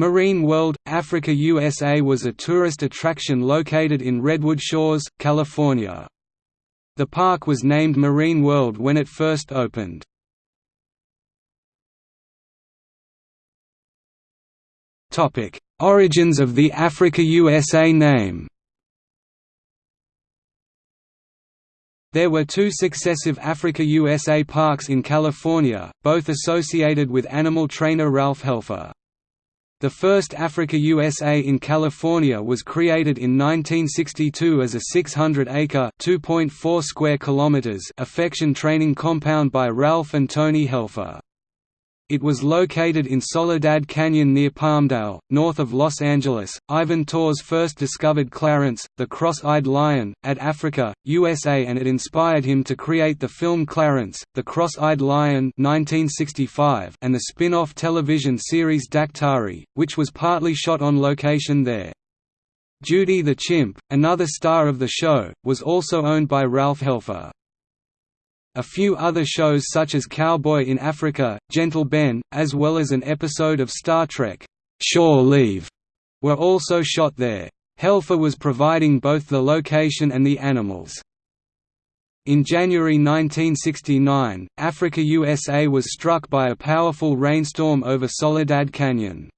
Marine World, Africa USA was a tourist attraction located in Redwood Shores, California. The park was named Marine World when it first opened. Origins of the Africa USA name There were two successive Africa USA parks in California, both associated with animal trainer Ralph Helfer. The first Africa USA in California was created in 1962 as a 600-acre (2.4 square kilometers) affection training compound by Ralph and Tony Helfer. It was located in Soledad Canyon near Palmdale, north of Los Angeles. Ivan Tors first discovered Clarence, the cross-eyed lion, at Africa, USA and it inspired him to create the film Clarence, the Cross-Eyed Lion 1965 and the spin-off television series Daktari, which was partly shot on location there. Judy the Chimp, another star of the show, was also owned by Ralph Helfer. A few other shows such as Cowboy in Africa, Gentle Ben, as well as an episode of Star Trek, Shore Leave, were also shot there. Helfer was providing both the location and the animals. In January 1969, Africa USA was struck by a powerful rainstorm over Soledad Canyon.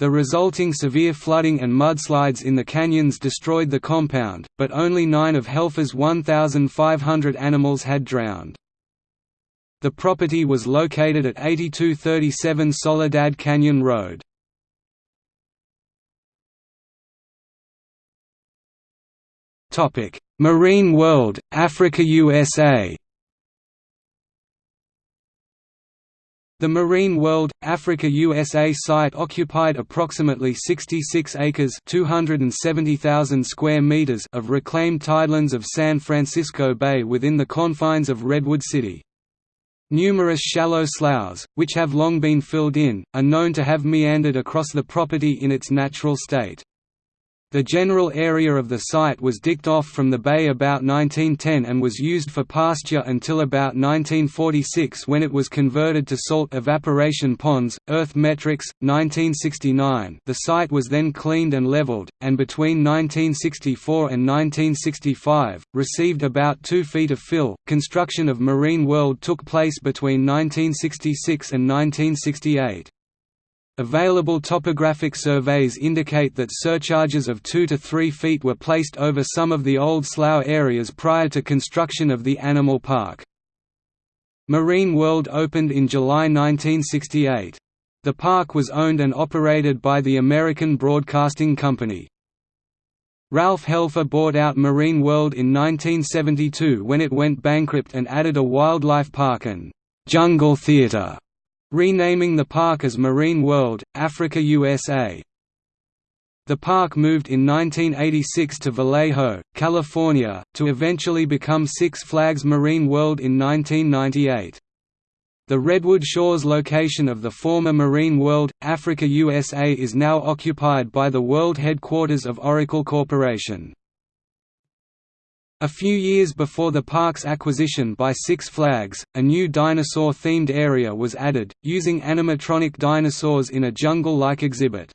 The resulting severe flooding and mudslides in the canyons destroyed the compound, but only nine of Helfer's 1,500 animals had drowned. The property was located at 8237 Soledad Canyon Road. Marine World, Africa USA The Marine World, Africa USA site occupied approximately 66 acres 270,000 square meters of reclaimed tidelands of San Francisco Bay within the confines of Redwood City. Numerous shallow sloughs, which have long been filled in, are known to have meandered across the property in its natural state. The general area of the site was dicked off from the bay about 1910 and was used for pasture until about 1946 when it was converted to salt evaporation ponds. Earth Metrics, 1969. The site was then cleaned and leveled, and between 1964 and 1965, received about 2 feet of fill. Construction of Marine World took place between 1966 and 1968. Available topographic surveys indicate that surcharges of 2 to 3 feet were placed over some of the old slough areas prior to construction of the animal park. Marine World opened in July 1968. The park was owned and operated by the American Broadcasting Company. Ralph Helfer bought out Marine World in 1972 when it went bankrupt and added a wildlife park and «jungle theater» renaming the park as Marine World, Africa USA. The park moved in 1986 to Vallejo, California, to eventually become Six Flags Marine World in 1998. The Redwood Shores location of the former Marine World, Africa USA is now occupied by the world headquarters of Oracle Corporation. A few years before the park's acquisition by Six Flags, a new dinosaur-themed area was added, using animatronic dinosaurs in a jungle-like exhibit.